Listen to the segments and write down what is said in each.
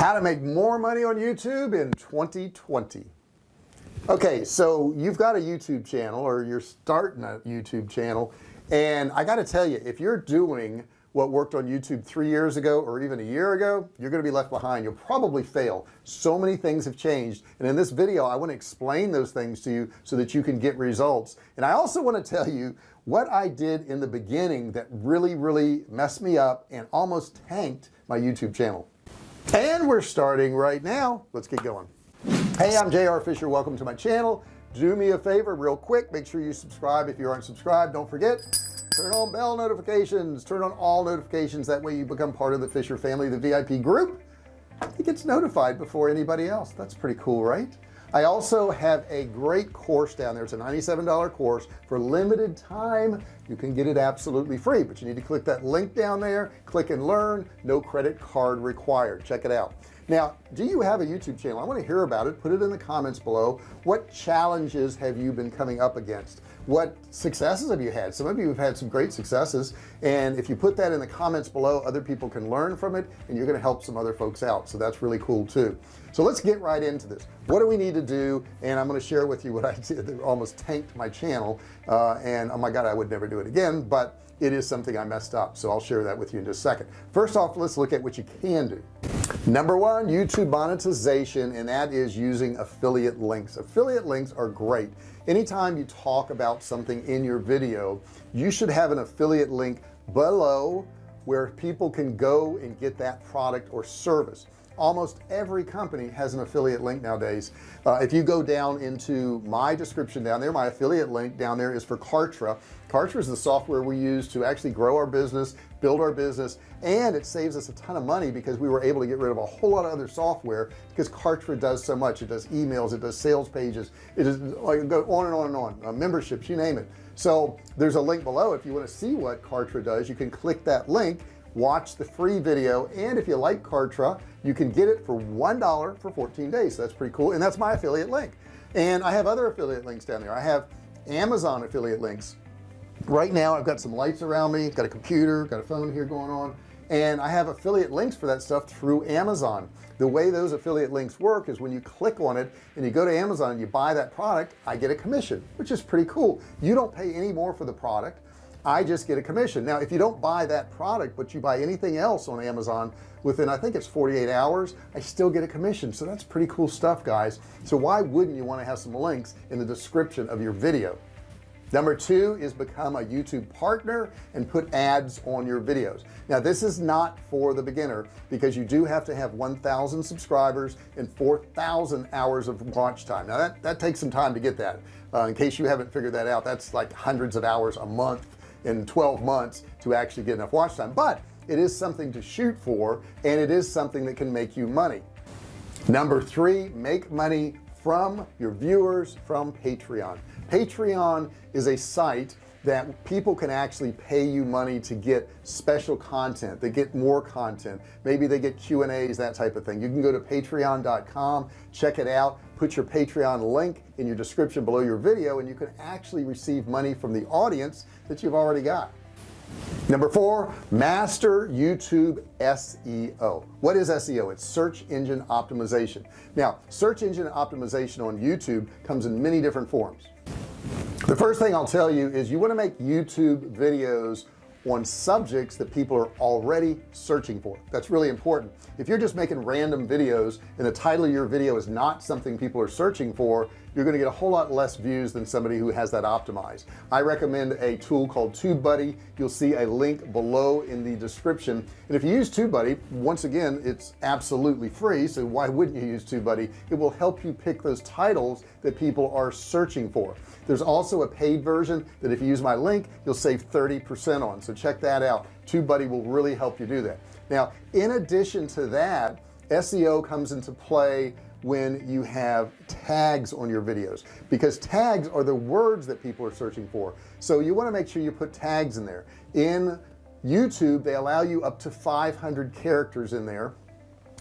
how to make more money on YouTube in 2020 okay so you've got a YouTube channel or you're starting a YouTube channel and I got to tell you if you're doing what worked on YouTube three years ago or even a year ago you're going to be left behind. You'll probably fail. So many things have changed and in this video I want to explain those things to you so that you can get results. And I also want to tell you what I did in the beginning that really really messed me up and almost tanked my YouTube channel and we're starting right now. Let's get going. Hey I'm JR Fisher. Welcome to my channel. Do me a favor real quick. Make sure you subscribe if you aren't subscribed. Don't forget turn on bell notifications. Turn on all notifications. That way you become part of the Fisher family the VIP group. It gets notified before anybody else. That's pretty cool right I also have a great course down there. It's a $97 course for limited time. You can get it absolutely free but you need to click that link down there click and learn. No credit card required. Check it out. Now do you have a YouTube channel? I want to hear about it. Put it in the comments below. What challenges have you been coming up against what successes have you had? Some of you have had some great successes and if you put that in the comments below other people can learn from it and you're going to help some other folks out so that's really cool too. So let's get right into this. What do we need to do? And I'm going to share with you what I did that almost tanked my channel uh, and oh my god I would never do it again but it is something I messed up so I'll share that with you in just a second. First off let's look at what you can do number one YouTube monetization and that is using affiliate links. Affiliate links are great. Anytime you talk about something in your video you should have an affiliate link below where people can go and get that product or service. Almost every company has an affiliate link nowadays. Uh, if you go down into my description down there my affiliate link down there is for Kartra. Kartra is the software we use to actually grow our business build our business and it saves us a ton of money because we were able to get rid of a whole lot of other software because Kartra does so much. It does emails it does sales pages it is like go on and on and on uh, memberships you name it. So there's a link below. If you want to see what Kartra does you can click that link watch the free video and if you like Kartra you can get it for one dollar for 14 days. So that's pretty cool and that's my affiliate link. And I have other affiliate links down there. I have Amazon affiliate links right now I've got some lights around me got a computer got a phone here going on and I have affiliate links for that stuff through Amazon. The way those affiliate links work is when you click on it and you go to Amazon and you buy that product I get a commission which is pretty cool. You don't pay any more for the product. I just get a commission. Now if you don't buy that product but you buy anything else on Amazon within I think it's 48 hours I still get a commission. So that's pretty cool stuff guys. So why wouldn't you want to have some links in the description of your video number two is become a YouTube partner and put ads on your videos. Now this is not for the beginner because you do have to have 1,000 subscribers and 4,000 hours of watch time. Now that that takes some time to get that. Uh, in case you haven't figured that out that's like hundreds of hours a month in 12 months to actually get enough watch time. But it is something to shoot for and it is something that can make you money. Number three make money from your viewers from Patreon. Patreon is a site that people can actually pay you money to get special content they get more content. Maybe they get Q and A's that type of thing. You can go to patreon.com check it out put your Patreon link in your description below your video and you can actually receive money from the audience that you've already got number four master YouTube SEO what is SEO it's search engine optimization. Now search engine optimization on YouTube comes in many different forms. The first thing I'll tell you is you want to make YouTube videos on subjects that people are already searching for. That's really important. If you're just making random videos and the title of your video is not something people are searching for you're going to get a whole lot less views than somebody who has that optimized. I recommend a tool called TubeBuddy. You'll see a link below in the description. And if you use TubeBuddy once again it's absolutely free so why wouldn't you use TubeBuddy? It will help you pick those titles that people are searching for. There's also a paid version that if you use my link you'll save 30% on. So check that out. TubeBuddy will really help you do that. Now in addition to that SEO comes into play when you have tags on your videos because tags are the words that people are searching for. So you want to make sure you put tags in there. In YouTube they allow you up to 500 characters in there.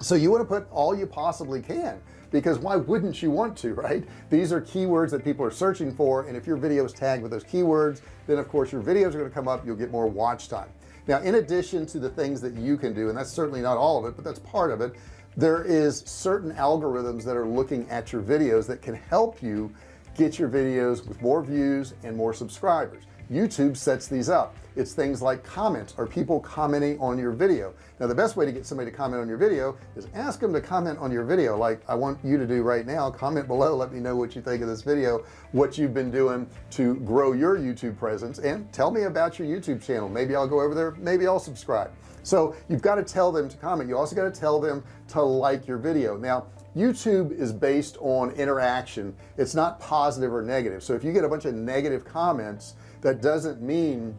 So you want to put all you possibly can because why wouldn't you want to right? These are keywords that people are searching for and if your video is tagged with those keywords then of course your videos are going to come up you'll get more watch time. Now in addition to the things that you can do and that's certainly not all of it but that's part of it there is certain algorithms that are looking at your videos that can help you get your videos with more views and more subscribers. YouTube sets these up. It's things like comments. Or people commenting on your video? Now the best way to get somebody to comment on your video is ask them to comment on your video. Like I want you to do right now comment below let me know what you think of this video what you've been doing to grow your YouTube presence and tell me about your YouTube channel. Maybe I'll go over there maybe I'll subscribe so you've got to tell them to comment. You also got to tell them to like your video. Now YouTube is based on interaction. It's not positive or negative. So if you get a bunch of negative comments that doesn't mean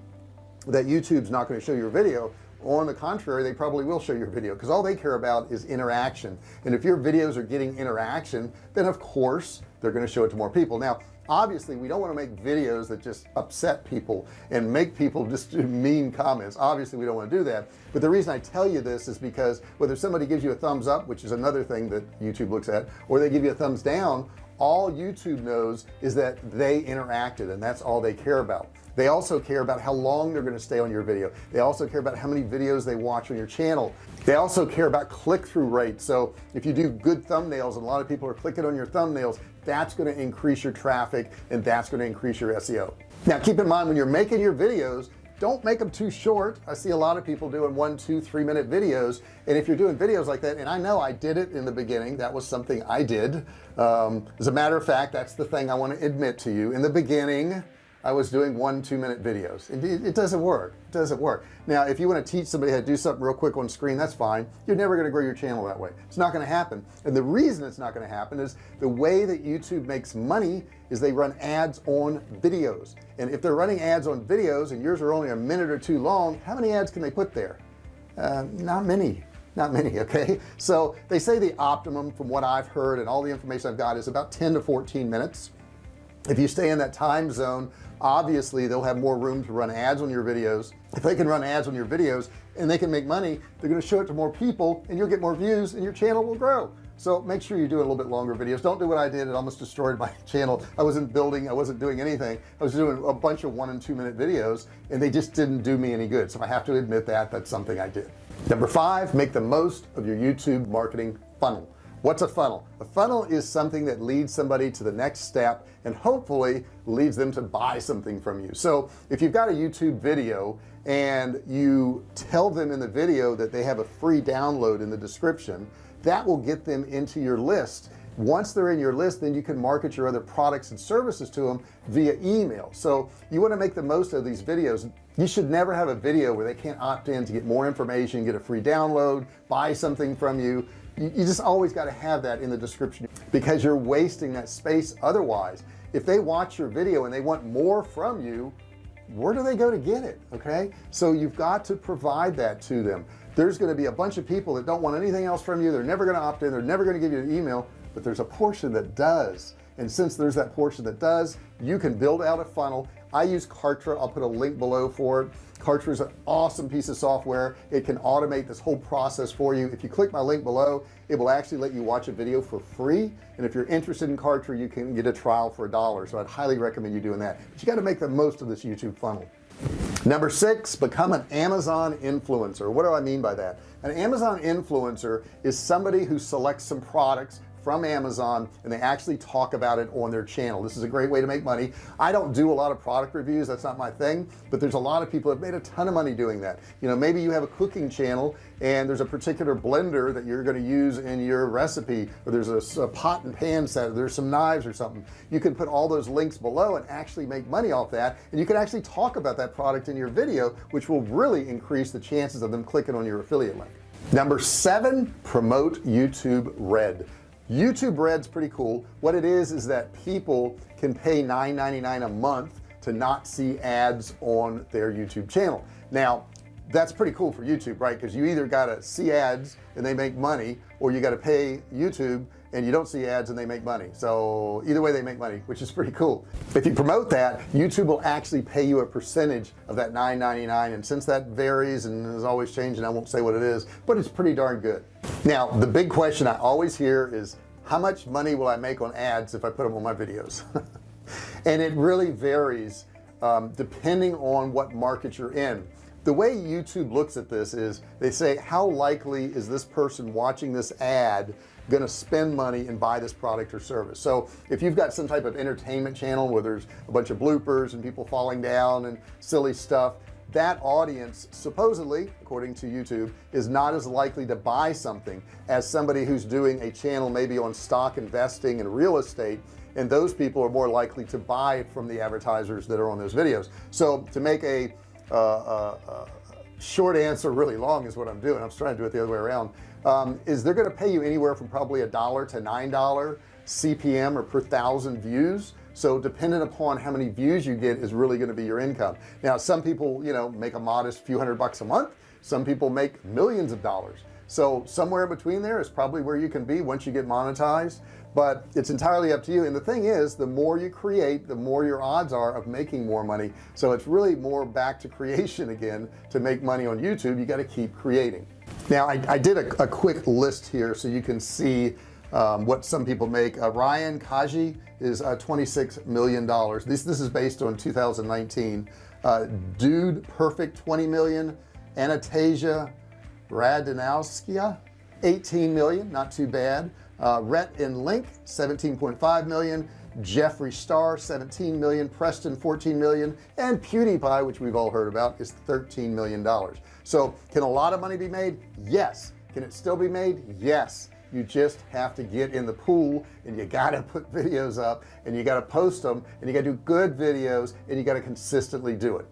that YouTube's not going to show your video. On the contrary they probably will show your video because all they care about is interaction. And if your videos are getting interaction then of course they're going to show it to more people. Now obviously we don't want to make videos that just upset people and make people just do mean comments. Obviously we don't want to do that. But the reason I tell you this is because whether somebody gives you a thumbs up which is another thing that YouTube looks at or they give you a thumbs down all YouTube knows is that they interacted and that's all they care about. They also care about how long they're going to stay on your video. They also care about how many videos they watch on your channel. They also care about click-through rate so if you do good thumbnails and a lot of people are clicking on your thumbnails that's going to increase your traffic and that's going to increase your SEO now keep in mind when you're making your videos don't make them too short. I see a lot of people doing one two three minute videos and if you're doing videos like that and I know I did it in the beginning that was something I did. Um, as a matter of fact that's the thing I want to admit to you. In the beginning I was doing one two minute videos. It, it, doesn't work. It doesn't work. Now if you want to teach somebody how to do something real quick on screen that's fine. You're never going to grow your channel that way. It's not going to happen. And the reason it's not going to happen is the way that YouTube makes money is they run ads on videos. And if they're running ads on videos and yours are only a minute or two long how many ads can they put there? Uh, not many. Not many okay? So they say the optimum from what I've heard and all the information I've got is about 10 to 14 minutes if you stay in that time zone obviously they'll have more room to run ads on your videos. If they can run ads on your videos and they can make money they're going to show it to more people and you'll get more views and your channel will grow. So make sure you do a little bit longer videos. Don't do what I did. It almost destroyed my channel. I wasn't building I wasn't doing anything. I was doing a bunch of one and two minute videos and they just didn't do me any good. So I have to admit that. That's something I did. Number five make the most of your YouTube marketing funnel what's a funnel? A funnel is something that leads somebody to the next step and hopefully leads them to buy something from you. So if you've got a YouTube video and you tell them in the video that they have a free download in the description that will get them into your list. Once they're in your list then you can market your other products and services to them via email. So you want to make the most of these videos. You should never have a video where they can't opt in to get more information get a free download buy something from you you, just always got to have that in the description because you're wasting that space otherwise. If they watch your video and they want more from you where do they go to get it okay? So you've got to provide that to them. There's going to be a bunch of people that don't want anything else from you. They're never going to opt in. They're never going to give you an email. But there's a portion that does. And since there's that portion that does you can build out a funnel I use Kartra. I'll put a link below for it. Kartra is an awesome piece of software. It can automate this whole process for you. If you click my link below it will actually let you watch a video for free. And if you're interested in Kartra you can get a trial for a dollar. So I'd highly recommend you doing that. But you got to make the most of this YouTube funnel. Number six become an Amazon influencer. What do I mean by that? An Amazon influencer is somebody who selects some products from Amazon and they actually talk about it on their channel. This is a great way to make money. I don't do a lot of product reviews. That's not my thing but there's a lot of people that made a ton of money doing that. You know maybe you have a cooking channel and there's a particular blender that you're going to use in your recipe or there's a, a pot and pan set there's some knives or something. You can put all those links below and actually make money off that and you can actually talk about that product in your video which will really increase the chances of them clicking on your affiliate link. Number seven promote YouTube red YouTube Red's pretty cool. What it is is that people can pay $9.99 a month to not see ads on their YouTube channel. Now that's pretty cool for YouTube right? Because you either got to see ads and they make money or you got to pay YouTube and you don't see ads and they make money. So either way they make money which is pretty cool. If you promote that YouTube will actually pay you a percentage of that $9.99 and since that varies and is always changing I won't say what it is but it's pretty darn good. Now the big question I always hear is how much money will I make on ads if I put them on my videos? And it really varies um, depending on what market you're in. The way YouTube looks at this is they say how likely is this person watching this ad going to spend money and buy this product or service. So if you've got some type of entertainment channel where there's a bunch of bloopers and people falling down and silly stuff that audience supposedly according to YouTube is not as likely to buy something as somebody who's doing a channel maybe on stock investing and real estate and those people are more likely to buy from the advertisers that are on those videos. So to make a uh, uh, uh, short answer really long is what I'm doing. I'm trying to do it the other way around um, is they're going to pay you anywhere from probably a dollar to nine dollar CPM or per thousand views. So dependent upon how many views you get is really going to be your income. Now some people you know make a modest few hundred bucks a month. Some people make millions of dollars. So somewhere in between there is probably where you can be once you get monetized. But it's entirely up to you. And the thing is the more you create the more your odds are of making more money. So it's really more back to creation again to make money on YouTube. You got to keep creating now I, I did a, a, quick list here so you can see um, what some people make. Uh, Ryan Kaji is uh, 26 million dollars. This this is based on 2019 uh, dude perfect 20 million. Anastasia Radanowskia 18 million not too bad. Uh, Rhett and Link 17.5 million Jeffree Star 17 million Preston 14 million and PewDiePie which we've all heard about is 13 million dollars. So can a lot of money be made? Yes. Can it still be made? Yes. You just have to get in the pool and you got to put videos up and you got to post them and you got to do good videos and you got to consistently do it.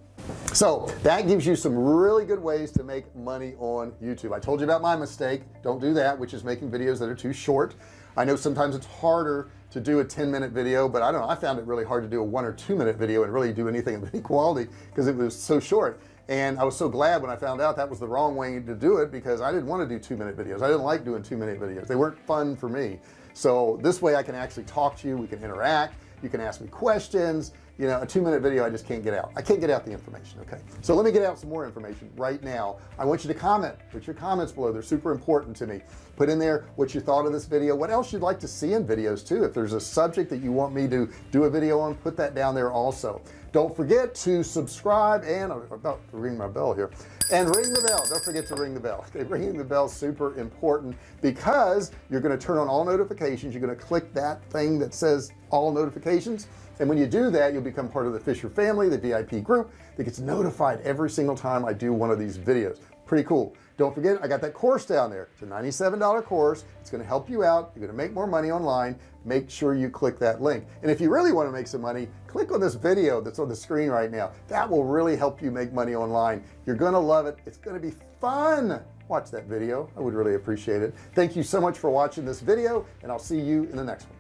So that gives you some really good ways to make money on YouTube. I told you about my mistake. Don't do that which is making videos that are too short. I know sometimes it's harder to do a 10 minute video but I don't know I found it really hard to do a one or two minute video and really do anything of any quality because it was so short. And I was so glad when I found out that was the wrong way to do it because I didn't want to do two minute videos. I didn't like doing two minute videos. They weren't fun for me. So this way I can actually talk to you we can interact you can ask me questions you know a two minute video I just can't get out. I can't get out the information okay? So let me get out some more information right now. I want you to comment put your comments below. They're super important to me. Put in there what you thought of this video. What else you'd like to see in videos too. If there's a subject that you want me to do a video on put that down there also. Don't forget to subscribe and I'm about to ring my bell here. And ring the bell. Don't forget to ring the bell. Okay ringing the bell super important because you're going to turn on all notifications. You're going to click that thing that says all notifications. And when you do that you'll become part of the Fisher family the VIP group that gets notified every single time I do one of these videos. Pretty cool. Don't forget I got that course down there. It's a $97 course. It's going to help you out. You're going to make more money online. Make sure you click that link. And if you really want to make some money click on this video that's on the screen right now. That will really help you make money online. You're gonna love it. It's gonna be fun. Watch that video. I would really appreciate it. Thank you so much for watching this video and I'll see you in the next one